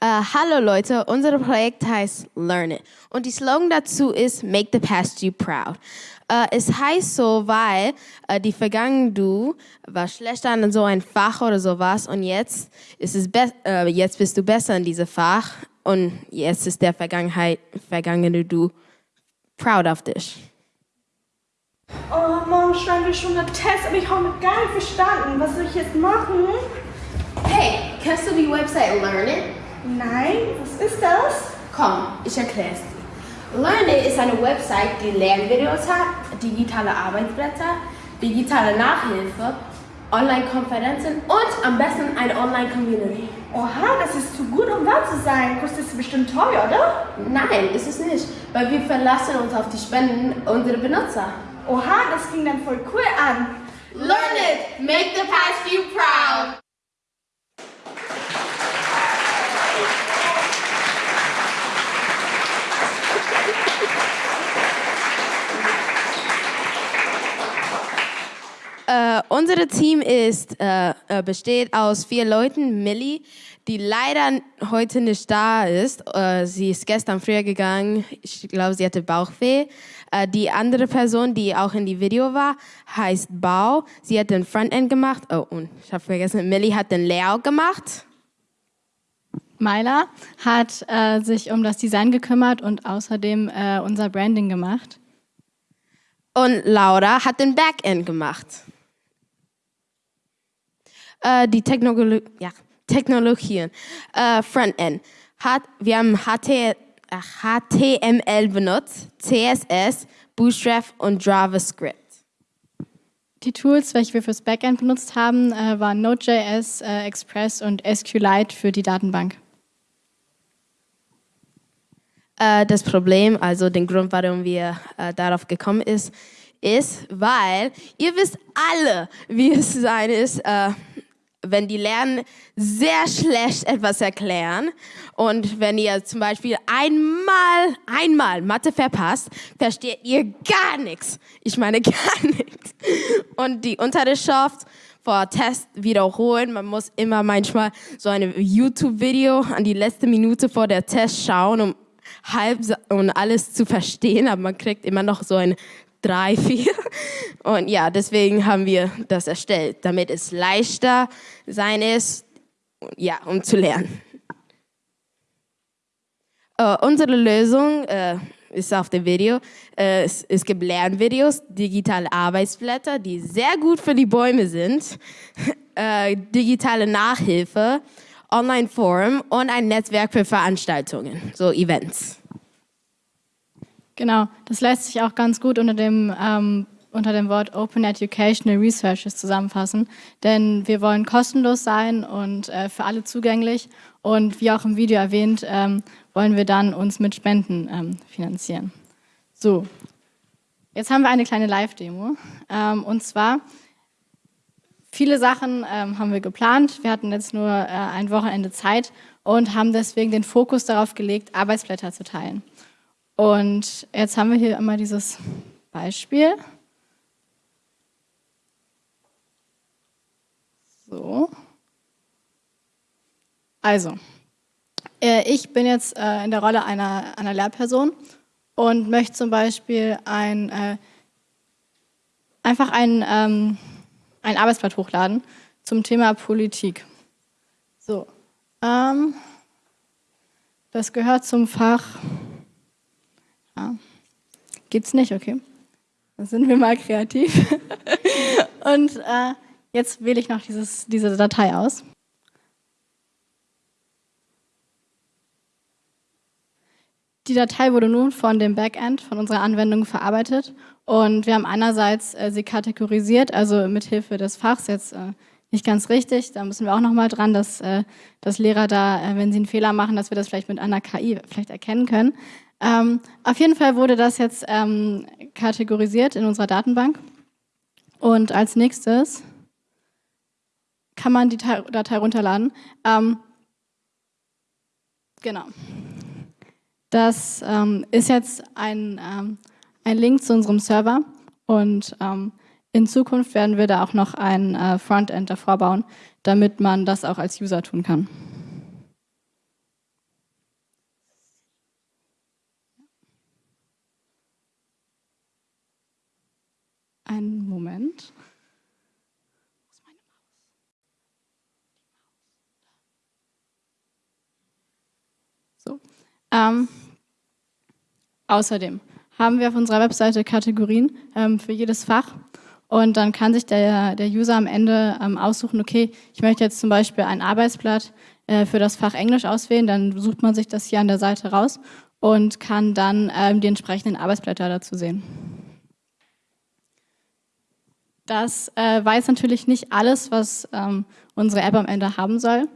Uh, hallo Leute, unser Projekt heißt Learn It und die Slogan dazu ist Make the Past You Proud. Uh, es heißt so, weil uh, die Vergangenheit du war schlechter in so ein Fach oder sowas und jetzt ist es jetzt bist du besser in diesem Fach und jetzt ist der Vergangenheit vergangene du proud of dich. Oh, morgen schreiben wir schon einen Test, aber ich habe gar nicht verstanden. Was soll ich jetzt machen? Hey, kennst du die Website Learn It? Nein, was ist das? Komm, ich erkläre es dir. Learn It ist eine Website, die Lernvideos hat, digitale Arbeitsblätter, digitale Nachhilfe, Online-Konferenzen und am besten eine Online-Community. Oha, das ist zu gut, um wahr zu sein. Kostet es bestimmt teuer, oder? Nein, ist es nicht, weil wir verlassen uns auf die Spenden unserer Benutzer. Oha, das klingt dann voll cool an. Learn it, make the past you proud. Uh, unser Team ist, uh, besteht aus vier Leuten. Millie, die leider heute nicht da ist. Uh, sie ist gestern früher gegangen. Ich glaube, sie hatte Bauchweh. die andere Person, die auch in die Video war, heißt Bau. Sie hat den Frontend gemacht. Oh, und ich habe vergessen, Millie hat den Layout gemacht. Myla hat äh, sich um das Design gekümmert und außerdem äh, unser Branding gemacht. Und Laura hat den Backend gemacht. Äh, die Technologie, ja, Technologien, äh, Frontend. Hat, wir haben HT, HTML benutzt, CSS, Bootstrap und JavaScript. Die Tools, welche wir fürs Backend benutzt haben, äh, waren Node.js, äh, Express und SQLite für die Datenbank. Äh, das Problem, also den Grund, warum wir äh, darauf gekommen ist, ist, weil ihr wisst alle, wie es sein ist, äh, wenn die Lernen sehr schlecht etwas erklären und wenn ihr zum Beispiel einmal, einmal Mathe verpasst, versteht ihr gar nichts. Ich meine gar nichts. Und die Unterrichtschaft vor Test wiederholen. Man muss immer manchmal so ein YouTube-Video an die letzte Minute vor der Test schauen, um halb und alles zu verstehen, aber man kriegt immer noch so ein drei, vier. Und ja, deswegen haben wir das erstellt, damit es leichter sein ist, ja, um zu lernen. Uh, unsere Lösung uh, ist auf dem Video. Uh, es, es, gibt Lernvideos, digitale Arbeitsblätter, die sehr gut für die Bäume sind, digitale Nachhilfe, Online-Forum und ein Netzwerk für Veranstaltungen, so Events. Genau, das lässt sich auch ganz gut unter dem, ähm, unter dem Wort Open Educational Researches zusammenfassen, denn wir wollen kostenlos sein und äh, für alle zugänglich und wie auch im Video erwähnt, ähm, wollen wir dann uns mit Spenden ähm, finanzieren. So, jetzt haben wir eine kleine Live-Demo ähm, und zwar Viele Sachen ähm, haben wir geplant. Wir hatten jetzt nur äh, ein Wochenende Zeit und haben deswegen den Fokus darauf gelegt, Arbeitsblätter zu teilen. Und jetzt haben wir hier einmal dieses Beispiel. So. Also, äh, ich bin jetzt äh, in der Rolle einer, einer Lehrperson und möchte zum Beispiel ein, äh, einfach ein, ähm, ein Arbeitsblatt hochladen zum Thema Politik. So, ähm, das gehört zum Fach ja. Geht's nicht, okay. Dann sind wir mal kreativ. Und äh, jetzt wähle ich noch dieses, diese Datei aus. Die Datei wurde nun von dem Backend, von unserer Anwendung verarbeitet und wir haben einerseits äh, sie kategorisiert, also mithilfe des Fachs jetzt äh, nicht ganz richtig, da müssen wir auch nochmal dran, dass, äh, dass Lehrer da, äh, wenn sie einen Fehler machen, dass wir das vielleicht mit einer KI vielleicht erkennen können. Ähm, auf jeden Fall wurde das jetzt ähm, kategorisiert in unserer Datenbank. Und als nächstes kann man die Datei runterladen. Ähm, genau. Das ähm, ist jetzt ein, ähm, ein Link zu unserem Server und ähm, in Zukunft werden wir da auch noch ein äh, Frontend davor bauen, damit man das auch als User tun kann. So. Ähm, außerdem haben wir auf unserer Webseite Kategorien ähm, für jedes Fach und dann kann sich der, der User am Ende ähm, aussuchen, okay, ich möchte jetzt zum Beispiel ein Arbeitsblatt äh, für das Fach Englisch auswählen, dann sucht man sich das hier an der Seite raus und kann dann ähm, die entsprechenden Arbeitsblätter dazu sehen. Das äh, weiß natürlich nicht alles, was ähm, unsere App am Ende haben soll.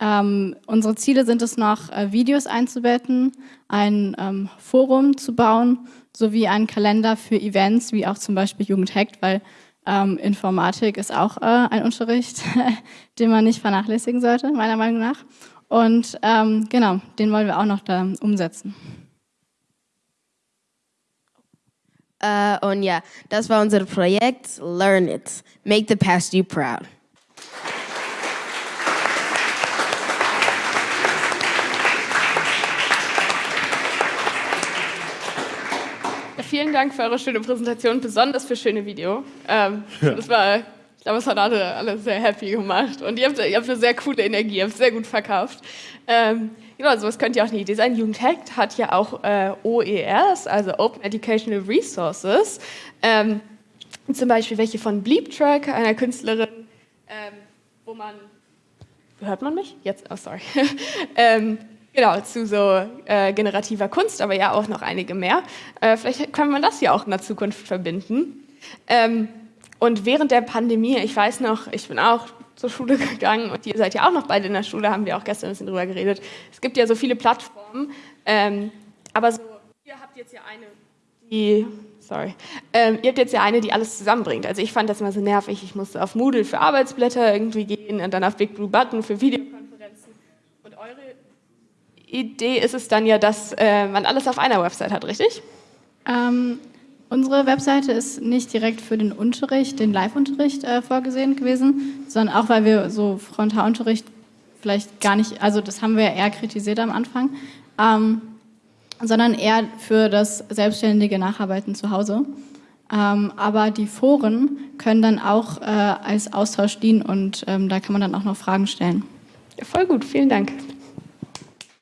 Ähm, unsere Ziele sind es noch, äh, Videos einzubetten, ein ähm, Forum zu bauen, sowie einen Kalender für Events, wie auch zum Beispiel Jugend hackt, weil ähm, Informatik ist auch äh, ein Unterricht, den man nicht vernachlässigen sollte, meiner Meinung nach. Und ähm, genau, den wollen wir auch noch da umsetzen. Uh, und ja, das war unser Projekt Learn It. Make the past you proud. Vielen Dank für eure schöne Präsentation, besonders für schöne Video. Ähm, ja. Das war, ich glaube, es hat alle, alle sehr happy gemacht und ihr habt, ihr habt eine sehr coole Energie, ihr habt sehr gut verkauft. Ähm, genau, sowas könnt ihr auch nicht. Design Jugend Hackt hat ja auch äh, OERs, also Open Educational Resources. Ähm, zum Beispiel welche von Bleep Track, einer Künstlerin, ähm, wo man, hört man mich? Jetzt, oh sorry. ähm, Genau, zu so äh, generativer Kunst, aber ja auch noch einige mehr. Äh, vielleicht kann man das ja auch in der Zukunft verbinden. Ähm, und während der Pandemie, ich weiß noch, ich bin auch zur Schule gegangen und ihr seid ja auch noch beide in der Schule, haben wir auch gestern ein bisschen drüber geredet. Es gibt ja so viele Plattformen, ähm, aber so, ihr habt jetzt ja eine, die, sorry, ähm, ihr habt jetzt ja eine, die alles zusammenbringt. Also ich fand das immer so nervig, ich musste auf Moodle für Arbeitsblätter irgendwie gehen und dann auf Big Blue Button für Videokonferenzen. Idee ist es dann ja, dass äh, man alles auf einer Website hat, richtig? Ähm, unsere Webseite ist nicht direkt für den Unterricht, den Live-Unterricht äh, vorgesehen gewesen, sondern auch, weil wir so Frontalunterricht vielleicht gar nicht, also das haben wir eher kritisiert am Anfang, ähm, sondern eher für das selbstständige Nacharbeiten zu Hause. Ähm, aber die Foren können dann auch äh, als Austausch dienen und ähm, da kann man dann auch noch Fragen stellen. Ja, voll gut, vielen Dank.